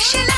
Action.